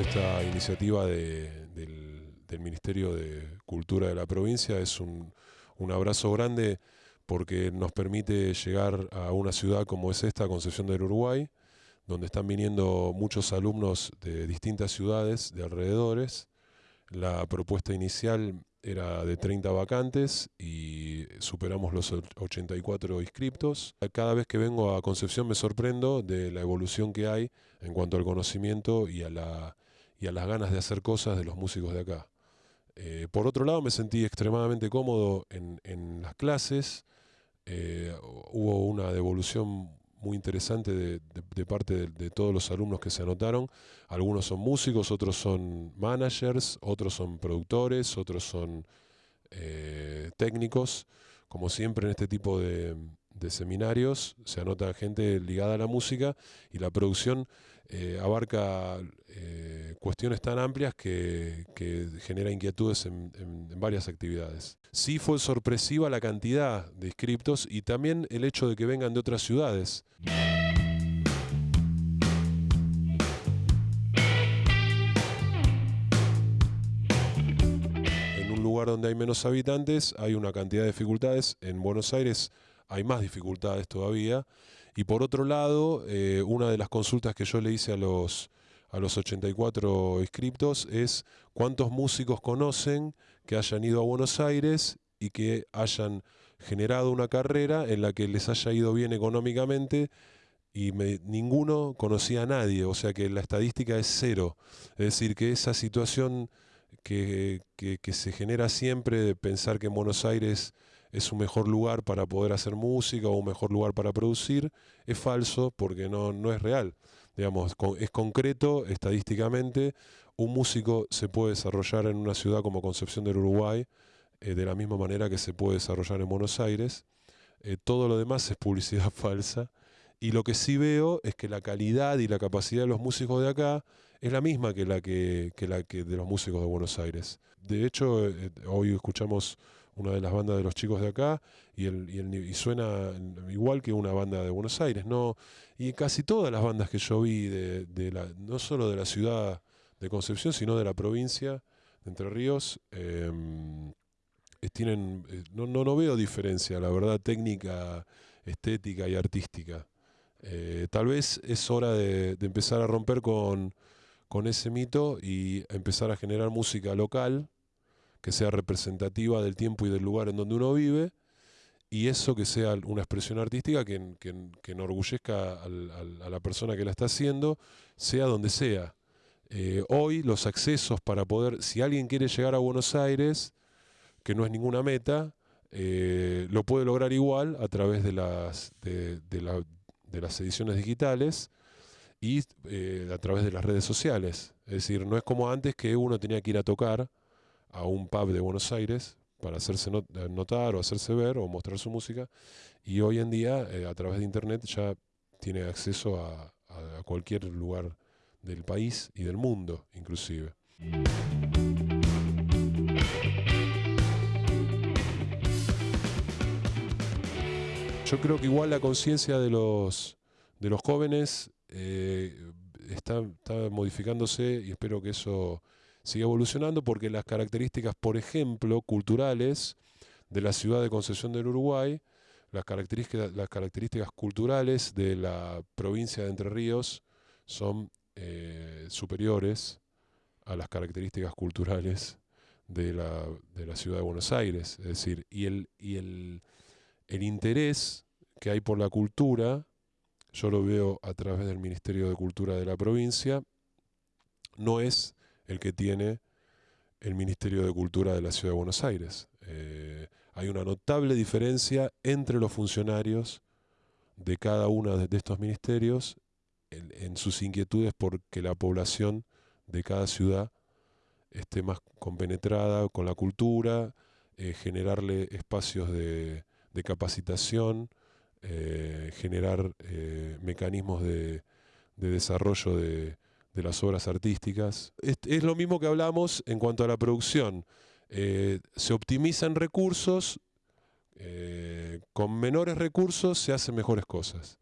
esta iniciativa de- del, del Ministerio de Cultura de la provincia es un, un abrazo grande porque nos permite llegar a una ciudad como es esta, Concepción del Uruguay, donde están viniendo muchos alumnos de distintas ciudades de alrededores. La propuesta inicial era de 30 vacantes y superamos los 84 inscriptos. Cada vez que vengo a Concepción me sorprendo de la evolución que hay en cuanto al conocimiento y a, la, y a las ganas de hacer cosas de los músicos de acá. Eh, por otro lado, me sentí extremadamente cómodo en, en las clases. Eh, hubo una devolución muy interesante de, de- parte de, todos los alumnos que se anotaron. Algunos son músicos, otros son managers, otros son productores, otros son eh, técnicos. Como siempre en este tipo de, seminarios se anota gente ligada a la música y la producción abarca cuestiones tan amplias que, que genera inquietudes en, varias actividades. Sí fue sorpresiva la cantidad de inscriptos y también el hecho de que vengan de otras ciudades. En un lugar donde hay menos habitantes hay una cantidad de dificultades. En Buenos Aires hay más dificultades todavía. Y por otro lado, eh, una de las consultas que yo le hice a los, a los 84 inscriptos es cuántos músicos conocen que hayan ido a Buenos Aires y que hayan generado una carrera en la que les haya ido bien económicamente y ninguno conocía a nadie, o sea que la estadística es cero. Es decir, que esa situación que se genera siempre de pensar que en Buenos Aires es un mejor lugar para poder hacer música o un mejor lugar para producir, es falso porque no, no es real. Digamos, es concreto estadísticamente, un músico se puede desarrollar en una ciudad como Concepción del Uruguay eh, de la misma manera que se puede desarrollar en Buenos Aires. Eh, todo lo demás es publicidad falsa. Y lo que sí veo es que la calidad y la capacidad de los músicos de acá es la misma que la que, que la que de los músicos de Buenos Aires. De hecho, eh, hoy escuchamos una de las bandas de los chicos de acá y, el, y, suena igual que una banda de Buenos Aires. No, y casi todas las bandas que yo vi, de, de la, no solo de la ciudad de Concepción, sino de la provincia de Entre Ríos, em, eh, tienen, eh, no, no, no veo diferencia, la verdad, técnica, estética y artística. Eh, tal vez es hora de, de empezar a romper con, con ese mito y empezar a generar música local que sea representativa del tiempo y del lugar en donde uno vive y eso que sea una expresión artística que, que- que enorgullezca a la persona que la está haciendo, sea donde sea. Eh, hoy los accesos para poder, si alguien quiere llegar a Buenos Aires, que no es ninguna meta, eh, lo puede lograr igual a través de las, de, de las ediciones digitales y eh, a través de las redes sociales. Es decir, no es como antes que uno tenía que ir a tocar a un pub de Buenos Aires para hacerse eh, notar o hacerse ver o mostrar su música y hoy en día eh, a través de internet ya tiene acceso a, a cualquier lugar del país y del mundo inclusive. Yo creo que igual la conciencia de los, de los jóvenes eh, está, está modificándose y espero que eso siga evolucionando porque las características, por ejemplo, culturales de la ciudad de Concepción del Uruguay, las características, las características culturales de la provincia de Entre Ríos son eh, superiores a las características culturales de la, de la ciudad de Buenos Aires. Es decir, y el, y el, el interés que hay por la cultura, yo lo veo a través del Ministerio de Cultura de la provincia, no es el que tiene el Ministerio de Cultura de la Ciudad de Buenos Aires. Eh, hay una notable diferencia entre los funcionarios de cada uno de estos ministerios en, sus inquietudes porque la población de cada ciudad esté más compenetrada con la cultura, eh, generarle espacios de, capacitación, eh, generar mecanismos de desarrollo de, de las obras artísticas. Es, lo mismo que hablamos en cuanto a la producción. Eh, se optimizan recursos, eh, con menores recursos se hacen mejores cosas.